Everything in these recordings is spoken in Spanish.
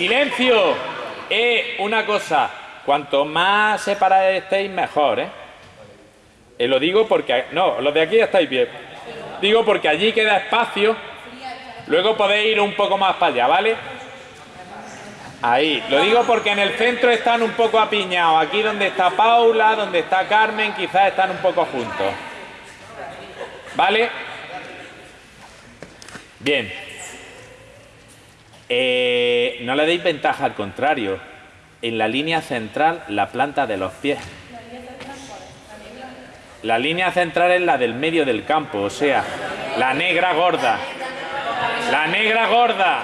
Silencio. Eh, una cosa. Cuanto más separados estéis, mejor, ¿eh? Eh, Lo digo porque... No, los de aquí estáis bien. Digo porque allí queda espacio. Luego podéis ir un poco más para allá, ¿vale? Ahí. Lo digo porque en el centro están un poco apiñados. Aquí donde está Paula, donde está Carmen, quizás están un poco juntos. ¿Vale? Bien. Eh, no le deis ventaja, al contrario. En la línea central, la planta de los pies. La línea central es la del medio del campo, o sea, la negra gorda. La negra gorda.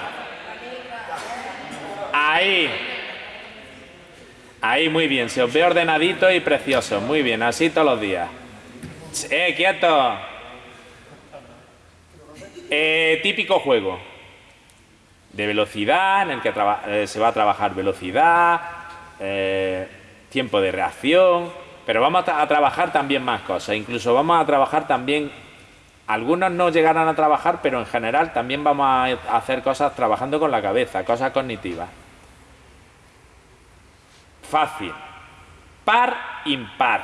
Ahí. Ahí, muy bien. Se os ve ordenadito y precioso. Muy bien, así todos los días. ¡Eh, quieto! Eh, típico juego de velocidad en el que eh, se va a trabajar velocidad, eh, tiempo de reacción, pero vamos a, a trabajar también más cosas. Incluso vamos a trabajar también, algunos no llegarán a trabajar, pero en general también vamos a hacer cosas trabajando con la cabeza, cosas cognitivas. Fácil. Par, impar.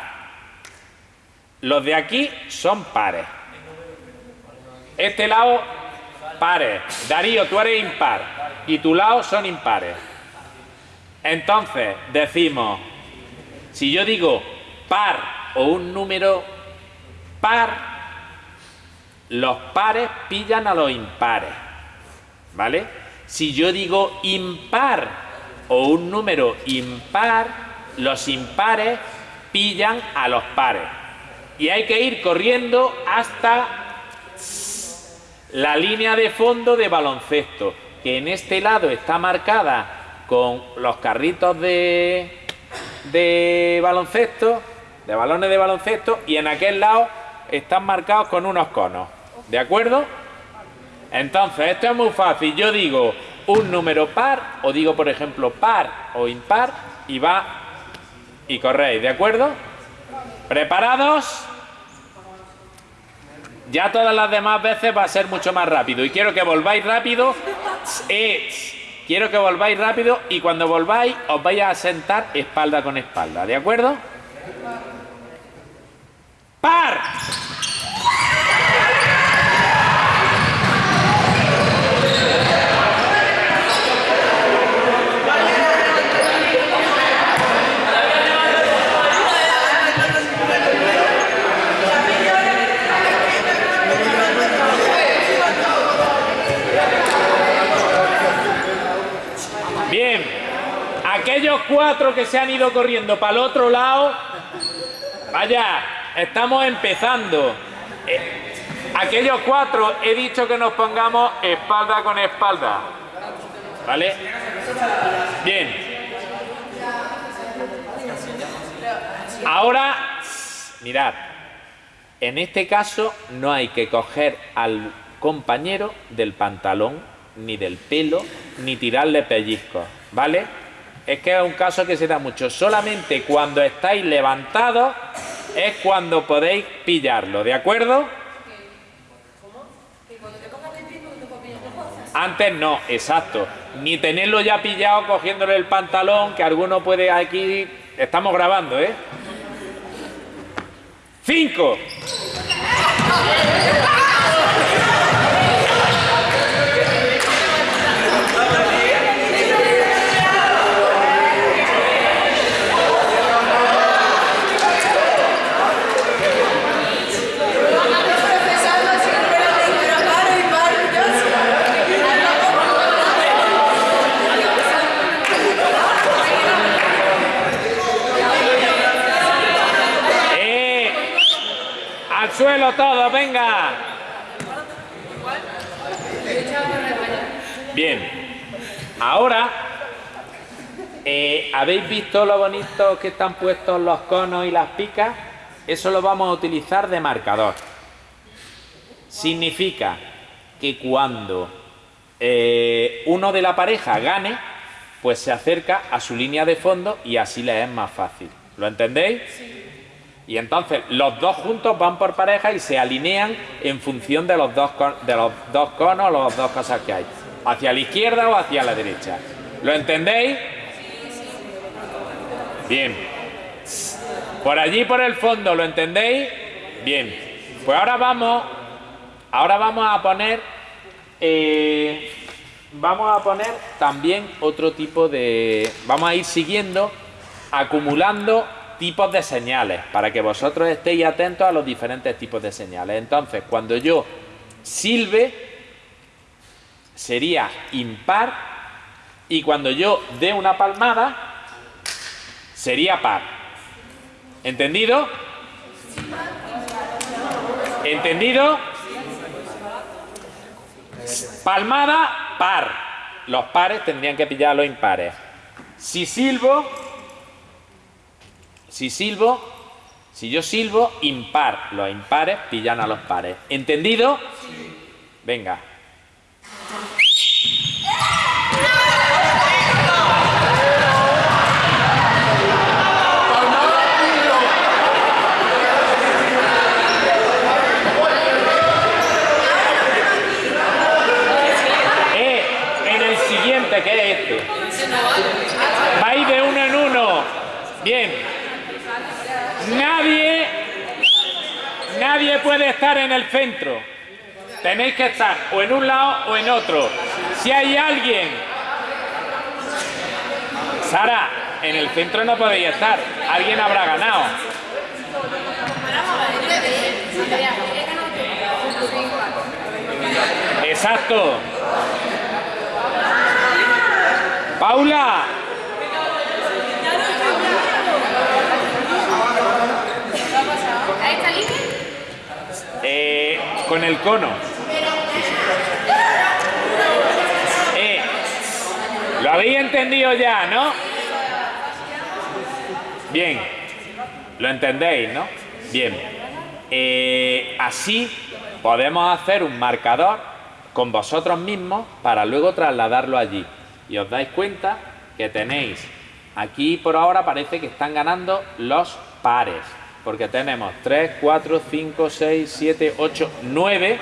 Los de aquí son pares. Este lado, pares. Darío, tú eres impar. Y tu lado son impares. Entonces, decimos, si yo digo par o un número par, los pares pillan a los impares. ¿Vale? Si yo digo impar o un número impar, los impares pillan a los pares. Y hay que ir corriendo hasta la línea de fondo de baloncesto, que en este lado está marcada con los carritos de, de baloncesto, de balones de baloncesto, y en aquel lado están marcados con unos conos. ¿De acuerdo? Entonces, esto es muy fácil. Yo digo un número par, o digo, por ejemplo, par o impar, y va y corréis. ¿De acuerdo? ¿Preparados? Ya todas las demás veces va a ser mucho más rápido. Y quiero que volváis rápido. Eh, quiero que volváis rápido y cuando volváis os vais a sentar espalda con espalda. ¿De acuerdo? ¡Par! Bien, aquellos cuatro que se han ido corriendo para el otro lado, vaya, estamos empezando. Eh, aquellos cuatro he dicho que nos pongamos espalda con espalda. ¿Vale? Bien. Ahora, mirad, en este caso no hay que coger al compañero del pantalón, ni del pelo, ni tirarle pellizcos, ¿vale? Es que es un caso que se da mucho. Solamente cuando estáis levantados es cuando podéis pillarlo, ¿de acuerdo? Antes no, exacto. Ni tenerlo ya pillado cogiéndole el pantalón, que alguno puede aquí... Estamos grabando, ¿eh? Cinco. ¡Al suelo todo, venga! Bien. Ahora, eh, ¿habéis visto lo bonitos que están puestos los conos y las picas? Eso lo vamos a utilizar de marcador. Significa que cuando eh, uno de la pareja gane, pues se acerca a su línea de fondo y así le es más fácil. ¿Lo entendéis? Y entonces los dos juntos van por pareja y se alinean en función de los dos, de los dos conos las dos cosas que hay. Hacia la izquierda o hacia la derecha. ¿Lo entendéis? Bien. Por allí, por el fondo, ¿lo entendéis? Bien. Pues ahora vamos, ahora vamos a poner, eh, vamos a poner también otro tipo de, vamos a ir siguiendo, acumulando tipos de señales, para que vosotros estéis atentos a los diferentes tipos de señales. Entonces, cuando yo silbe, sería impar, y cuando yo dé una palmada, sería par. ¿Entendido? ¿Entendido? Palmada, par. Los pares tendrían que pillar a los impares. Si silbo, si silbo, si yo silbo, impar. Los impares pillan a los pares. ¿Entendido? Venga. Eh, en el siguiente, ¿qué es este? Va de uno en uno. Bien. Nadie, nadie puede estar en el centro. Tenéis que estar o en un lado o en otro. Si hay alguien... Sara, en el centro no podéis estar. Alguien habrá ganado. Exacto. Paula. ¿Está libre? Eh, con el cono. Eh, Lo habéis entendido ya, ¿no? Bien. Lo entendéis, ¿no? Bien. Eh, así podemos hacer un marcador con vosotros mismos para luego trasladarlo allí. Y os dais cuenta que tenéis aquí por ahora parece que están ganando los pares. Porque tenemos 3, 4, 5, 6, 7, 8, 9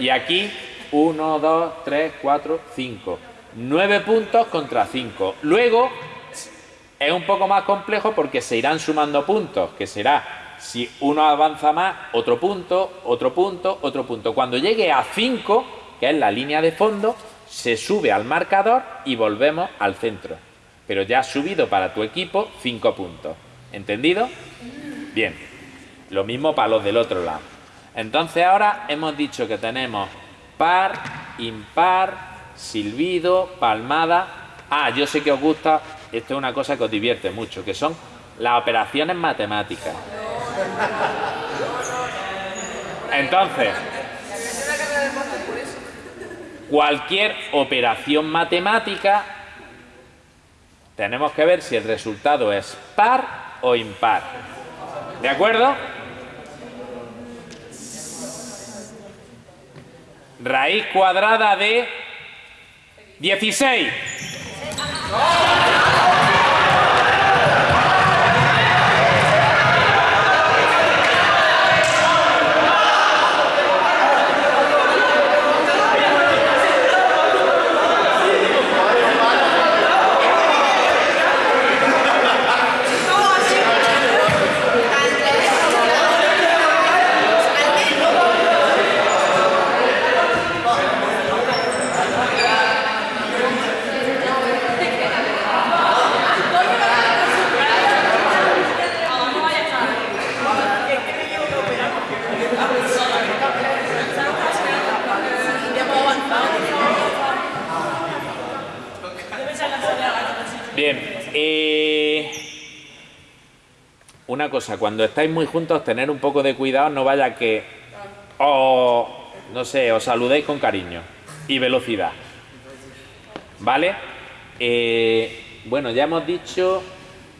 y aquí 1, 2, 3, 4, 5. 9 puntos contra 5. Luego es un poco más complejo porque se irán sumando puntos, que será si uno avanza más, otro punto, otro punto, otro punto. Cuando llegue a 5, que es la línea de fondo, se sube al marcador y volvemos al centro. Pero ya has subido para tu equipo 5 puntos. ¿Entendido? Bien. Lo mismo para los del otro lado. Entonces ahora hemos dicho que tenemos par, impar, silbido, palmada. Ah, yo sé que os gusta, esto es una cosa que os divierte mucho, que son las operaciones matemáticas. Entonces, cualquier operación matemática, tenemos que ver si el resultado es par o impar. ¿De acuerdo? Raíz cuadrada de 16. Bien. eh, una cosa, cuando estáis muy juntos, tener un poco de cuidado, no vaya que os, no sé, os saludéis con cariño y velocidad. ¿Vale? Eh, bueno, ya hemos dicho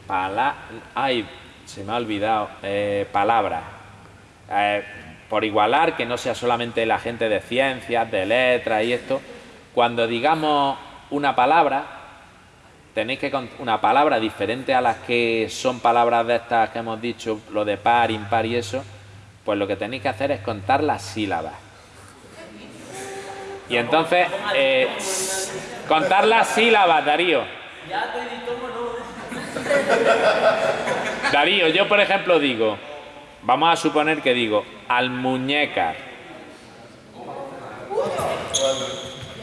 pala ay, se me ha olvidado, eh, palabras. Eh, por igualar, que no sea solamente la gente de ciencias, de letras y esto, cuando digamos una palabra, tenéis que una palabra diferente a las que son palabras de estas que hemos dicho, lo de par, impar y eso, pues lo que tenéis que hacer es contar las sílabas. Y entonces, eh, Contar las sílabas, Darío. Darío, yo por ejemplo digo, vamos a suponer que digo, al muñeca.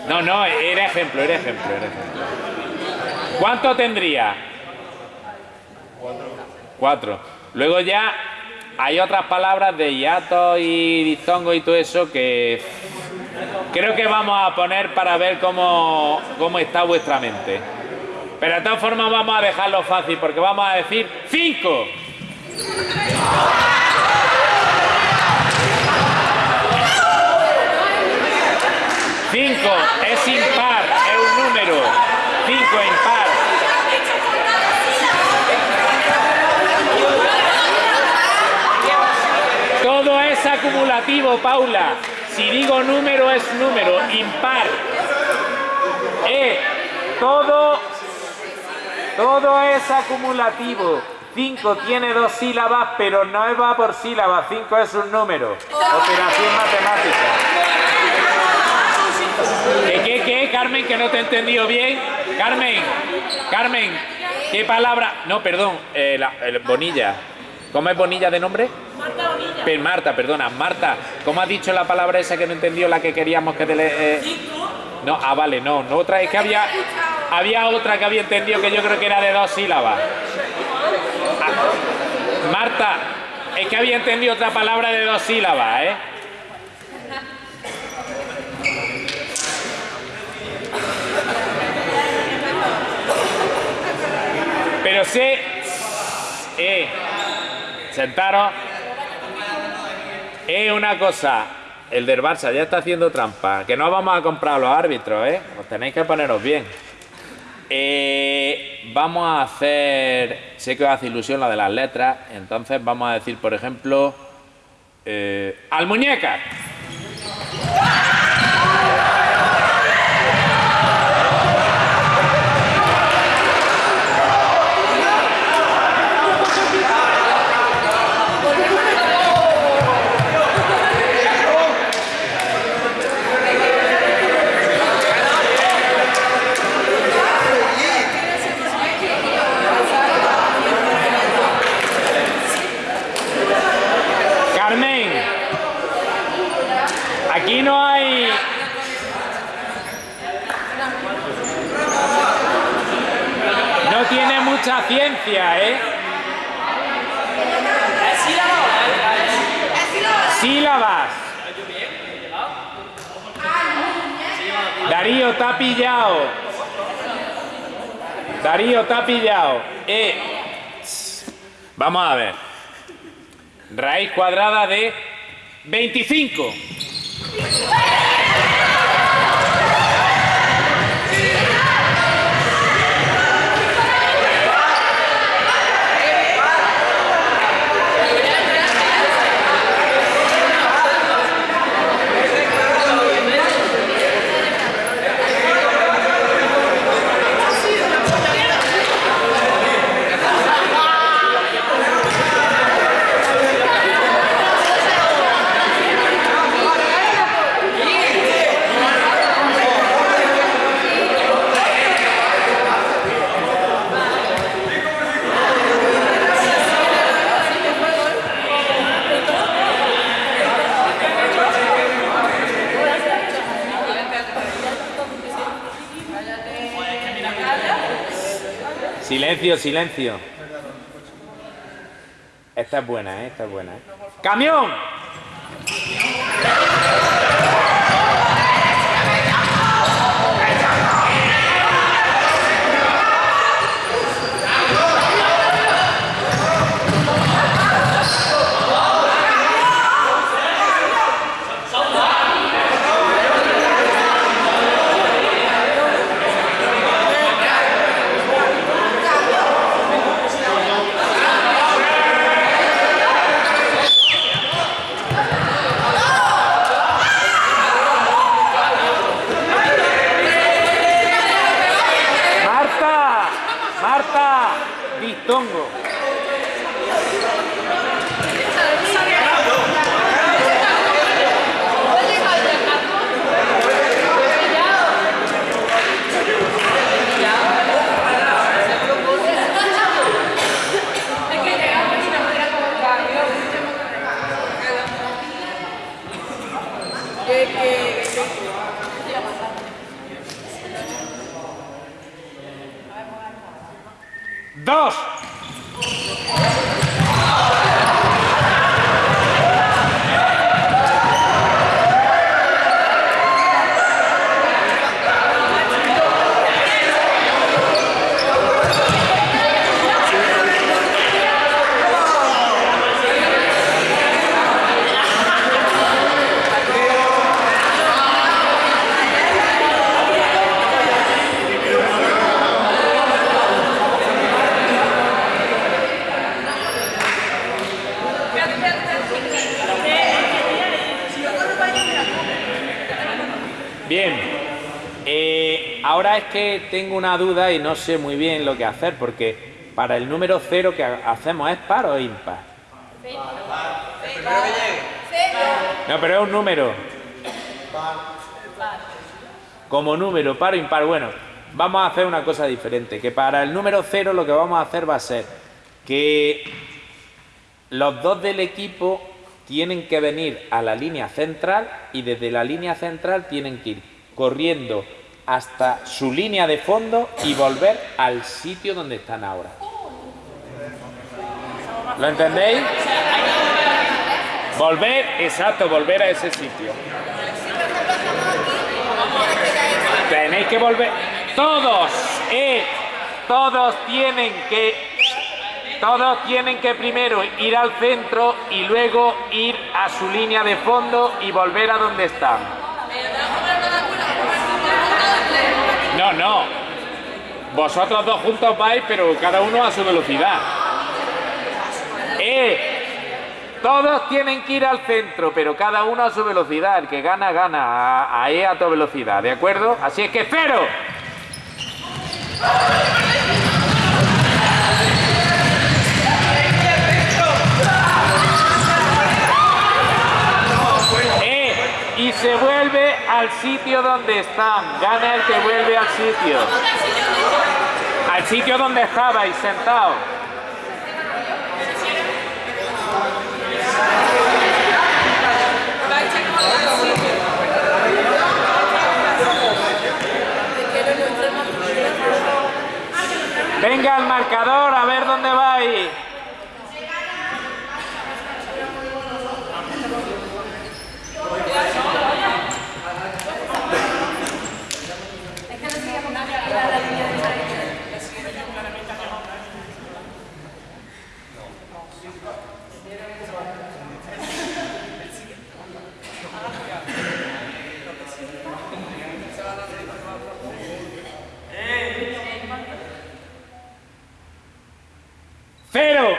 No, no, era ejemplo, era ejemplo, era ejemplo. ¿Cuánto tendría? Cuatro. Luego ya hay otras palabras de hiato y dizongo y todo eso que creo que vamos a poner para ver cómo, cómo está vuestra mente. Pero de todas formas vamos a dejarlo fácil porque vamos a decir cinco. Cinco es impar, es un número. Cinco impar. Todo acumulativo, Paula. Si digo número es número, impar. Eh, todo, todo es acumulativo. 5 tiene dos sílabas, pero no va por sílabas. 5 es un número. Operación matemática. ¿Qué, qué, qué, Carmen? Que no te he entendido bien. Carmen, Carmen, ¿qué palabra? No, perdón, eh, el Bonilla. ¿Cómo es Bonilla de nombre? Marta perdona, Marta, ¿cómo has dicho la palabra esa que no entendió la que queríamos que te le... eh? No, ah, vale, no, no otra, es que había, había otra que había entendido que yo creo que era de dos sílabas. Ah, Marta, es que había entendido otra palabra de dos sílabas, ¿eh? Pero sé... Eh, sentaros. Es una cosa, el del Barça ya está haciendo trampa, que no vamos a comprar a los árbitros, ¿eh? Os tenéis que poneros bien. Eh, vamos a hacer, sé que os hace ilusión la de las letras, entonces vamos a decir, por ejemplo, eh, al muñeca. Carmen, aquí no hay... No tiene mucha ciencia, ¿eh? Sílabas. Darío, te ha pillado. Darío, te ha pillado. Eh. Vamos a ver. Raíz cuadrada de 25. Silencio, silencio. Esta es buena, ¿eh? Esta es buena. ¿eh? ¡Camión! ¡Marta! ¡Marta! ¡Distongo! Dos. Bien. Eh, ahora es que tengo una duda y no sé muy bien lo que hacer, porque para el número cero que ha- hacemos es par o impar. No, pero es un número. Como número, par o impar. Bueno, vamos a hacer una cosa diferente. Que para el número cero lo que vamos a hacer va a ser que los dos del equipo tienen que venir a la línea central y desde la línea central tienen que ir corriendo hasta su línea de fondo y volver al sitio donde están ahora. ¿Lo entendéis? Volver, exacto, volver a ese sitio. Tenéis que volver. Todos, eh, todos tienen que todos tienen que primero ir al centro y luego ir a su línea de fondo y volver a donde están. No, no. Vosotros dos juntos vais, pero cada uno a su velocidad. Eh, todos tienen que ir al centro, pero cada uno a su velocidad. El que gana, gana. A- Ahí a tu velocidad, ¿de acuerdo? Así es que cero. Eh, y se vuelve al sitio donde están. Gana el que vuelve al sitio. Al sitio donde estabais sentado. Venga al marcador a ver dónde vais. Cero.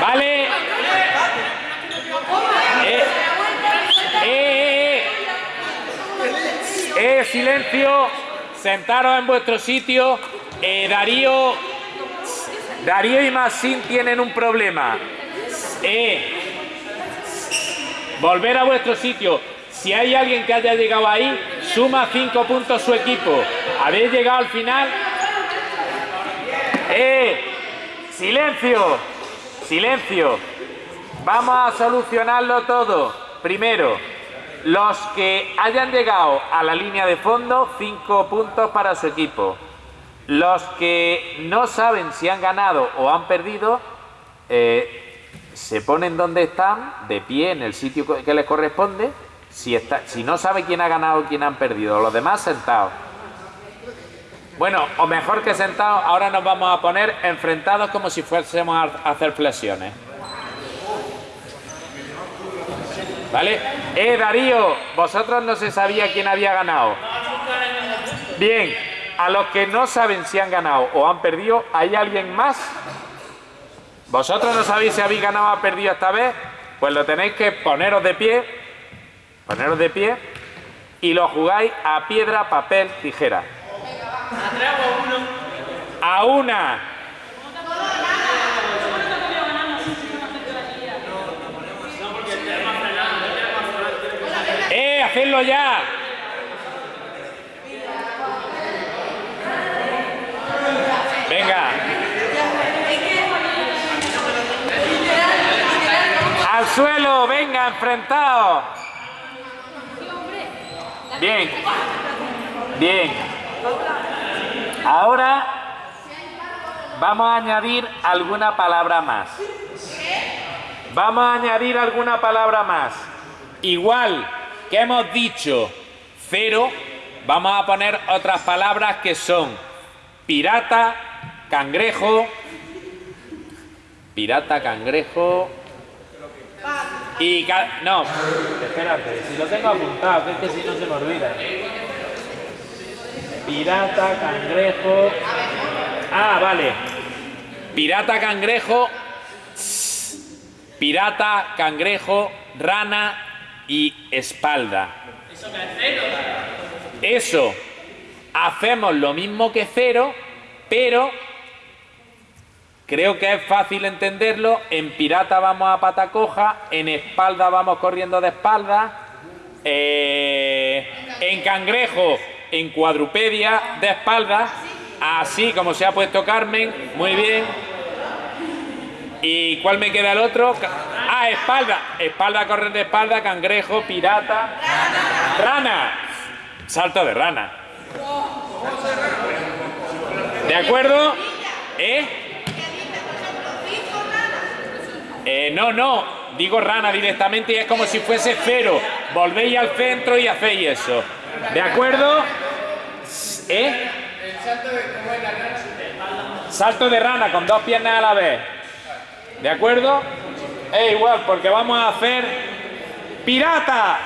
Vale. Eh, eh, eh, eh. Eh, silencio. Sentaros en vuestro sitio. Eh, Darío Darío y Masín tienen un problema. Eh, volver a vuestro sitio. Si hay alguien que haya llegado ahí, suma cinco puntos su equipo. ¿Habéis llegado al final? ¡Eh! ¡Silencio! ¡Silencio! Vamos a solucionarlo todo. Primero, los que hayan llegado a la línea de fondo, cinco puntos para su equipo. Los que no saben si han ganado o han perdido, eh, se ponen donde están, de pie en el sitio que les corresponde. Si, está, si no sabe quién ha ganado o quién han perdido, los demás sentados. Bueno, o mejor que sentados, ahora nos vamos a poner enfrentados como si fuésemos a hacer flexiones. ¿Vale? Eh, Darío, vosotros no se sabía quién había ganado. Bien, a los que no saben si han ganado o han perdido, ¿hay alguien más? ¿Vosotros no sabéis si habéis ganado o han perdido esta vez? Pues lo tenéis que poneros de pie, poneros de pie y lo jugáis a piedra, papel, tijera. A una. Hacerlo ya. Venga. Al suelo, venga, enfrentado. Bien. Bien. Ahora vamos a añadir alguna palabra más. Vamos a añadir alguna palabra más. Igual que hemos dicho cero, vamos a poner otras palabras que son pirata, cangrejo, pirata, cangrejo. Y... no, espérate, si lo tengo apuntado, que es que si no se me olvida. Pirata, cangrejo... Ah, vale. Pirata, cangrejo... Pirata, cangrejo, rana y espalda. Eso hacemos lo mismo que cero, pero creo que es fácil entenderlo. En pirata vamos a pata coja, en espalda vamos corriendo de espalda, eh, en cangrejo, en cuadrupedia de espalda, así como se ha puesto Carmen, muy bien. ¿Y cuál me queda el otro? Ah, espalda. Espalda, correr de espalda, cangrejo, pirata. Rana. Salto de rana. ¿De acuerdo? ¿Eh? ¿Eh? no, no, digo rana directamente y es como si fuese cero. Volvéis al centro y hacéis eso. ¿De acuerdo? ¿Eh? Salto de rana con dos piernas a la vez. ¿De acuerdo? Es igual, porque vamos a hacer pirata.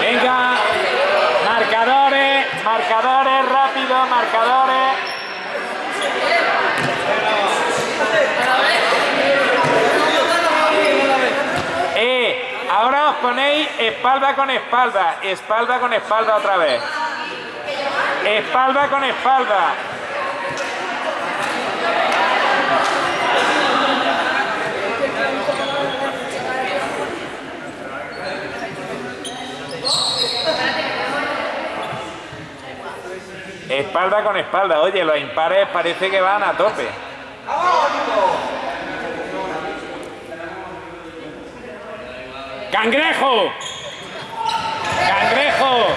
Venga, marcadores, marcadores, rápido, marcadores. Eh, ahora os ponéis espalda con espalda, espalda con espalda otra vez. Espalda con espalda. Espalda con espalda. Oye, los impares parece que van a tope. ¡Cangrejo! ¡Cangrejo!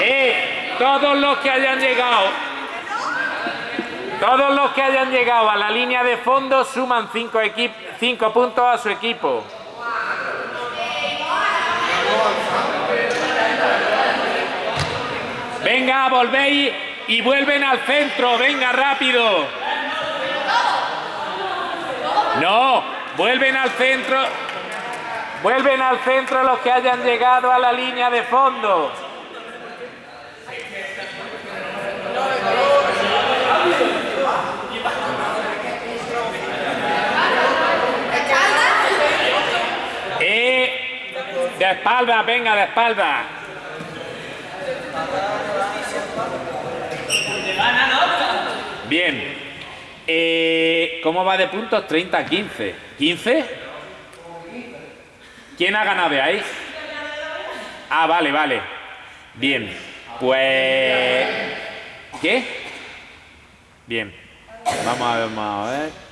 Eh, todos los que hayan llegado, todos los que hayan llegado a la línea de fondo suman 5 cinco puntos a su equipo. Venga, volvéis y vuelven al centro, venga rápido. No, vuelven al centro. Vuelven al centro los que hayan llegado a la línea de fondo. Eh, de espalda, venga, de espalda. Bien. Eh, ¿Cómo va de puntos? 30 15. ¿15? ¿Quién ha ganado ahí? Ah, vale, vale. Bien. Pues... ¿Qué? Bien. Vamos a ver, vamos a ver.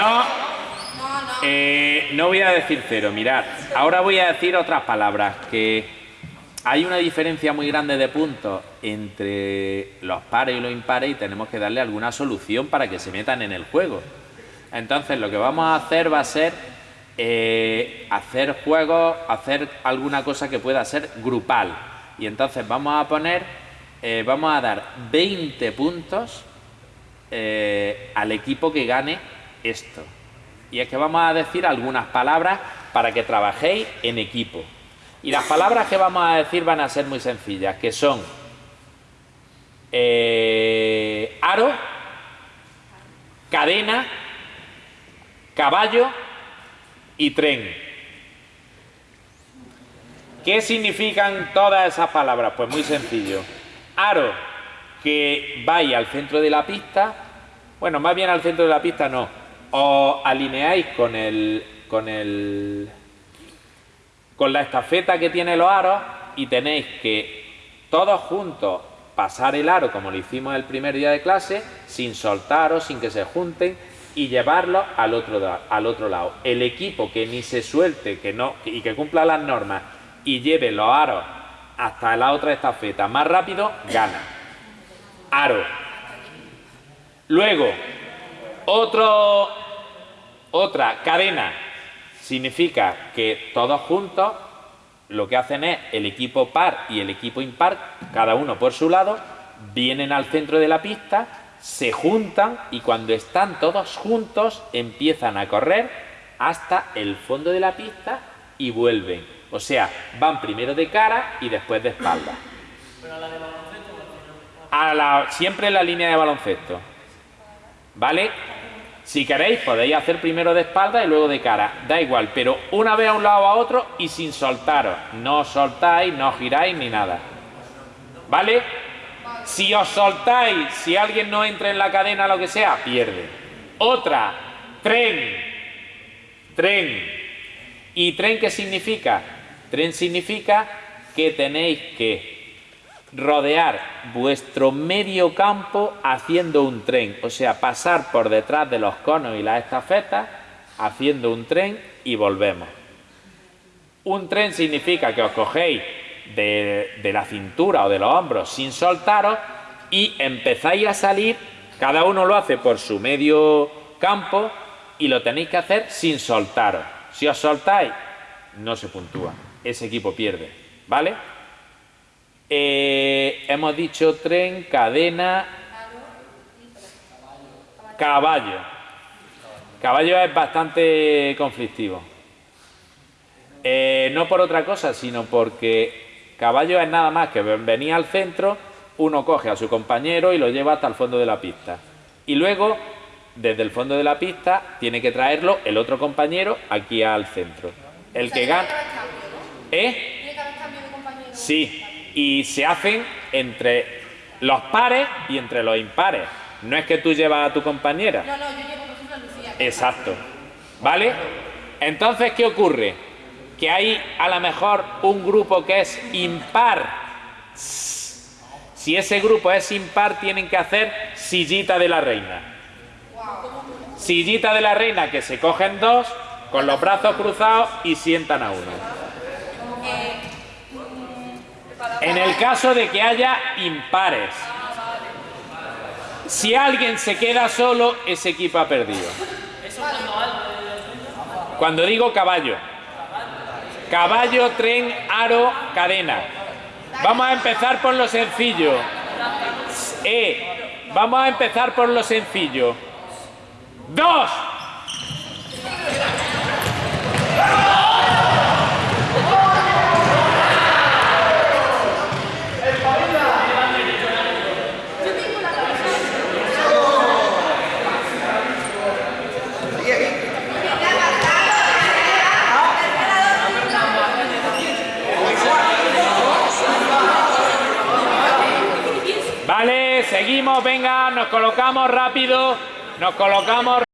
No, eh, no voy a decir cero, mirad. Ahora voy a decir otras palabras, que hay una diferencia muy grande de puntos entre los pares y los impares y tenemos que darle alguna solución para que se metan en el juego. Entonces lo que vamos a hacer va a ser eh, hacer juegos, hacer alguna cosa que pueda ser grupal. Y entonces vamos a poner, eh, vamos a dar 20 puntos eh, al equipo que gane esto. Y es que vamos a decir algunas palabras para que trabajéis en equipo. Y las palabras que vamos a decir van a ser muy sencillas, que son aro, cadena, caballo y tren. ¿Qué significan todas esas palabras? Pues muy sencillo. Aro, que vaya al centro de la pista. Bueno, más bien al centro de la pista no. Os alineáis con el, con el, con la estafeta que tiene los aros y tenéis que todos juntos pasar el aro como lo hicimos el primer día de clase, sin soltaros, sin que se junten y llevarlo al otro, al otro lado. El equipo que ni se suelte que no, y que cumpla las normas y lleve los aros hasta la otra estafeta más rápido, gana. Aro. Luego, otro, otra cadena. Significa que todos juntos lo que hacen es el equipo par y el equipo impar, cada uno por su lado, vienen al centro de la pista se juntan y cuando están todos juntos empiezan a correr hasta el fondo de la pista y vuelven. O sea, van primero de cara y después de espalda. ¿Pero a la de baloncesto? Siempre en la línea de baloncesto. ¿Vale? Si queréis podéis hacer primero de espalda y luego de cara. Da igual, pero una vez a un lado a otro y sin soltaros. No soltáis, no giráis ni nada. ¿Vale? Si os soltáis, si alguien no entra en la cadena, lo que sea, pierde. Otra, tren. Tren. ¿Y tren qué significa? Tren significa que tenéis que rodear vuestro medio campo haciendo un tren. O sea, pasar por detrás de los conos y las estafetas haciendo un tren y volvemos. Un tren significa que os cogéis de, la cintura o de los hombros sin soltaros y empezáis a salir, cada uno lo hace por su medio campo y lo tenéis que hacer sin soltaros. Si os soltáis, no se puntúa, ese equipo pierde, ¿vale? Eh, hemos dicho tren, cadena, caballo. Caballo es bastante conflictivo. Eh, no por otra cosa, sino porque Caballo es nada más que venir al centro, uno coge a su compañero y lo lleva hasta el fondo de la pista. Y luego, desde el fondo de la pista, tiene que traerlo el otro compañero aquí al centro. El que gana... ¿Eh? Sí, y se hacen entre los pares y entre los impares. No es que tú llevas a tu compañera. No, no, yo llevo, por ejemplo, a Lucía. Exacto. ¿Vale? Entonces, ¿qué ocurre? que hay a lo mejor un grupo que es impar. Si ese grupo es impar, tienen que hacer sillita de la reina. Sillita de la reina que se cogen dos con los brazos cruzados y sientan a uno. En el caso de que haya impares. Si alguien se queda solo, ese equipo ha perdido. Cuando digo caballo. Caballo, tren, aro, cadena. Vamos a empezar por lo sencillo. Eh, vamos a empezar por lo sencillo. ¡Dos! Venga, nos colocamos rápido, nos colocamos